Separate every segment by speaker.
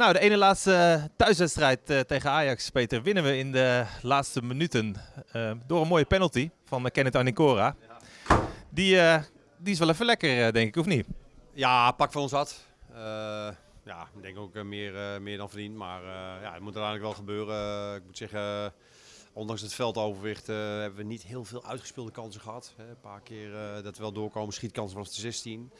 Speaker 1: Nou, de ene laatste thuiswedstrijd uh, tegen Ajax, Peter, winnen we in de laatste minuten uh, door een mooie penalty van uh, Kenneth Anicora. Die, die is wel even lekker, denk ik, of niet?
Speaker 2: Ja, pak van ons wat. ja, ik denk ook meer, meer dan verdiend, maar ja, het moet uiteindelijk wel gebeuren. ik moet zeggen, ondanks het veldoverwicht hebben we niet heel veel uitgespeelde kansen gehad. Hè. Een paar keer dat we wel doorkomen, schietkansen vanaf de 16.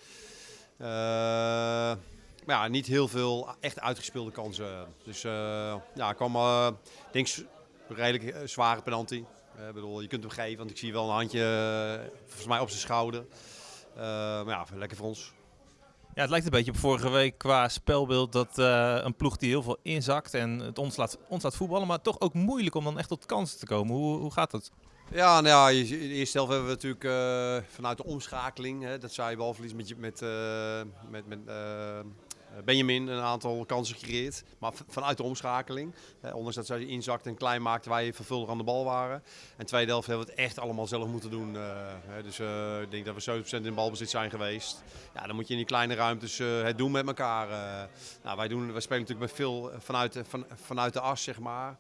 Speaker 2: Maar ja, niet heel veel echt uitgespeelde kansen. Dus uh, ja, kwam uh, denk redelijk uh, zware penalty. Ik bedoel, je kunt hem geven, want ik zie wel een handje volgens mij op zijn schouder. maar ja, lekker voor ons.
Speaker 1: Ja, het lijkt een beetje op vorige week qua spelbeeld dat een ploeg die heel veel inzakt en het ons laat, ons laat voetballen, maar toch ook moeilijk om dan echt tot kansen te komen. Hoe, hoe gaat dat?
Speaker 2: Ja, nou ja, de eerste helft hebben we natuurlijk uh, vanuit de omschakeling, hè, dat zei je balverlies met, met, uh, met, met Benjamin een aantal kansen gecreëerd. Maar vanuit de omschakeling. Hè, ondanks dat zij inzakt en klein maakte, wij vervuldig aan de bal waren. En tweede helft hebben we het echt allemaal zelf moeten doen. Hè, dus ik denk dat we 70% in balbezit zijn geweest. Ja, dan moet je in die kleine ruimtes het doen met elkaar. nou, wij, doen, wij spelen natuurlijk met veel vanuit, van, vanuit de as, zeg maar.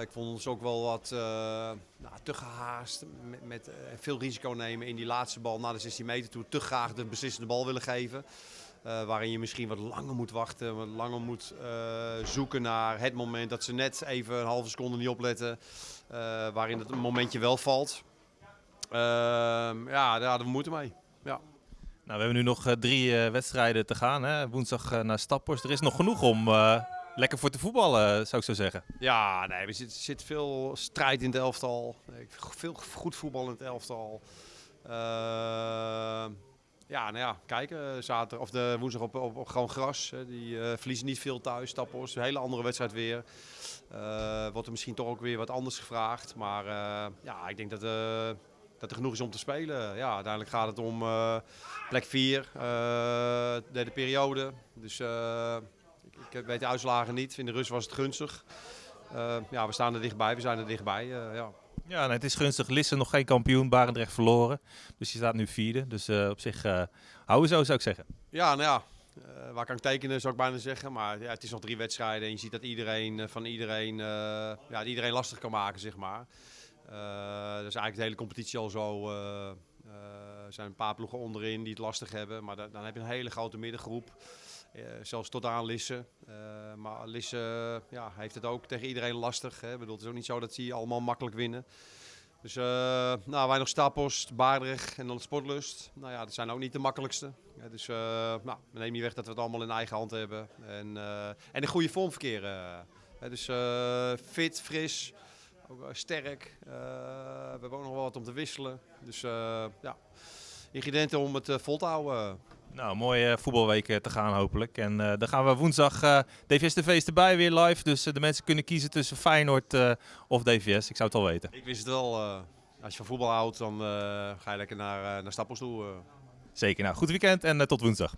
Speaker 2: Ik vond ons ook wel wat nou, te gehaast. Met, veel risico nemen in die laatste bal naar de 16 meter toe. Te graag de beslissende bal willen geven. Waarin je misschien wat langer moet wachten. Wat langer moet zoeken naar het moment dat ze net even een halve seconde niet opletten. waarin het momentje wel valt. Ehm, ja, daar hadden we moeten mee. Ja.
Speaker 1: Nou, we hebben nu nog drie wedstrijden te gaan. Hè? Woensdag naar Stappers. Er is nog genoeg om lekker voor te voetballen, zou ik zo zeggen.
Speaker 2: Ja, nee, er zit, zit veel strijd in het elftal. Veel goed voetbal in het elftal. Uh, ja, nou ja, kijken. Zaterdag of de woensdag op, op, op gewoon gras. Die uh, verliezen niet veel thuis, Stappos. Een hele andere wedstrijd weer. Uh, wordt er misschien toch ook weer wat anders gevraagd. Maar ja, ik denk dat, dat er genoeg is om te spelen. Ja, uiteindelijk gaat het om plek 4, derde periode. Dus ik weet de uitslagen niet. In de rust was het gunstig. Ja, we staan er dichtbij. We zijn er dichtbij. Ja.
Speaker 1: Ja, nee, het is gunstig. Lisse nog geen kampioen, Barendrecht verloren. Dus je staat nu vierde. Dus uh, op zich uh, houden zo, zou ik zeggen.
Speaker 2: Ja, nou ja. Uh, waar kan ik tekenen, zou ik bijna zeggen. Maar ja, het is nog drie wedstrijden. En je ziet dat iedereen van iedereen, ja, iedereen lastig kan maken, zeg maar. is eigenlijk de hele competitie al zo. er zijn een paar ploegen onderin die het lastig hebben. Maar dan heb je een hele grote middengroep. Uh, zelfs tot aan Lisse. Uh, maar Lisse ja, heeft het ook tegen iedereen lastig. Hè. Bedoel, het is ook niet zo dat ze allemaal makkelijk winnen. Dus uh, nou, wij nog Stapost, Baardrecht en dan Sportlust. Nou ja, dat zijn ook niet de makkelijkste. Ja, dus nou, we nemen niet weg dat we het allemaal in eigen hand hebben. En, en een goede vorm verkeren. dus fit, fris, ook sterk. we hebben ook nog wel wat om te wisselen. Dus ja, ingrediënten om het vol te houden.
Speaker 1: Nou, mooie voetbalweek te gaan hopelijk. En uh, dan gaan we woensdag uh, DVS TV is erbij weer live. Dus uh, de mensen kunnen kiezen tussen Feyenoord of DVS. Ik zou het al weten.
Speaker 2: Ik wist het wel. als je van voetbal houdt, dan ga je lekker naar, naar Stappels toe.
Speaker 1: Zeker. Nou, goed weekend en tot woensdag.